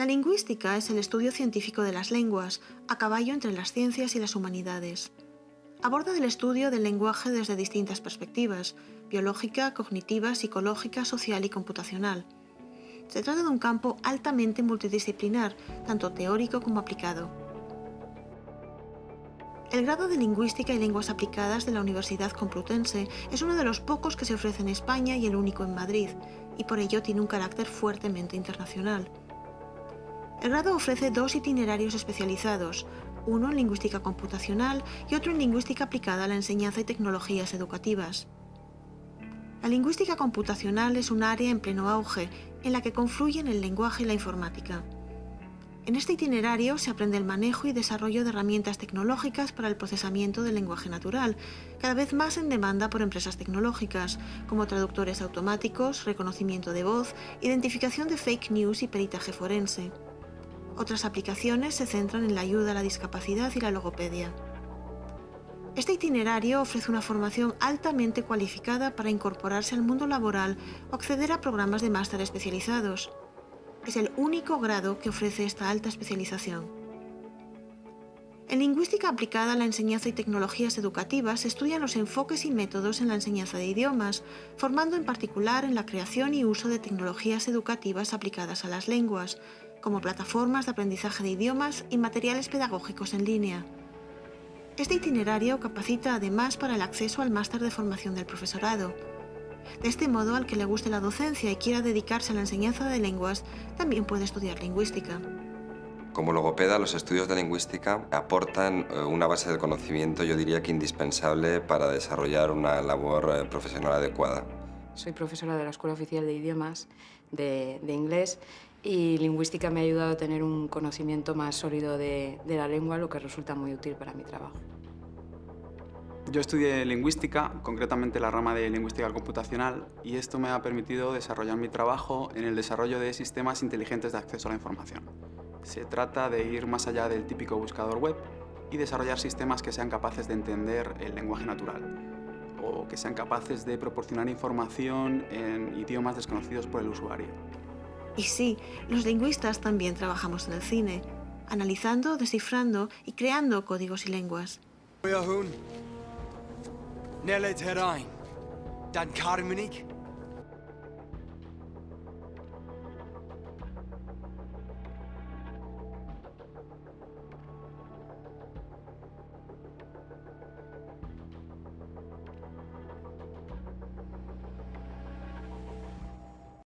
La lingüística es el estudio científico de las lenguas, a caballo entre las ciencias y las humanidades. Aborda el estudio del lenguaje desde distintas perspectivas, biológica, cognitiva, psicológica, social y computacional. Se trata de un campo altamente multidisciplinar, tanto teórico como aplicado. El grado de Lingüística y Lenguas Aplicadas de la Universidad Complutense es uno de los pocos que se ofrece en España y el único en Madrid, y por ello tiene un carácter fuertemente internacional. El grado ofrece dos itinerarios especializados, uno en lingüística computacional y otro en lingüística aplicada a la enseñanza y tecnologías educativas. La lingüística computacional es un área en pleno auge en la que confluyen el lenguaje y la informática. En este itinerario se aprende el manejo y desarrollo de herramientas tecnológicas para el procesamiento del lenguaje natural, cada vez más en demanda por empresas tecnológicas, como traductores automáticos, reconocimiento de voz, identificación de fake news y peritaje forense. Otras aplicaciones se centran en la ayuda a la discapacidad y la logopedia. Este itinerario ofrece una formación altamente cualificada para incorporarse al mundo laboral o acceder a programas de máster especializados. Es el único grado que ofrece esta alta especialización. En lingüística aplicada a la enseñanza y tecnologías educativas se estudian los enfoques y métodos en la enseñanza de idiomas, formando en particular en la creación y uso de tecnologías educativas aplicadas a las lenguas, como plataformas de aprendizaje de idiomas y materiales pedagógicos en línea. Este itinerario capacita además para el acceso al máster de formación del profesorado. De este modo, al que le guste la docencia y quiera dedicarse a la enseñanza de lenguas, también puede estudiar lingüística. Como logopeda, los estudios de lingüística aportan eh, una base de conocimiento, yo diría que indispensable para desarrollar una labor eh, profesional adecuada. Soy profesora de la Escuela Oficial de Idiomas de, inglés y lingüística me ha ayudado a tener un conocimiento más sólido de, de la lengua, lo que resulta muy útil para mi trabajo. Yo estudié lingüística, concretamente la rama de lingüística computacional, y esto me ha permitido desarrollar mi trabajo en el desarrollo de sistemas inteligentes de acceso a la información. Se trata de ir más allá del típico buscador web y desarrollar sistemas que sean capaces de entender el lenguaje natural, o que sean capaces de proporcionar información en idiomas desconocidos por el usuario. Y sí, los lingüistas también trabajamos en el cine, analizando, descifrando y creando códigos y lenguas.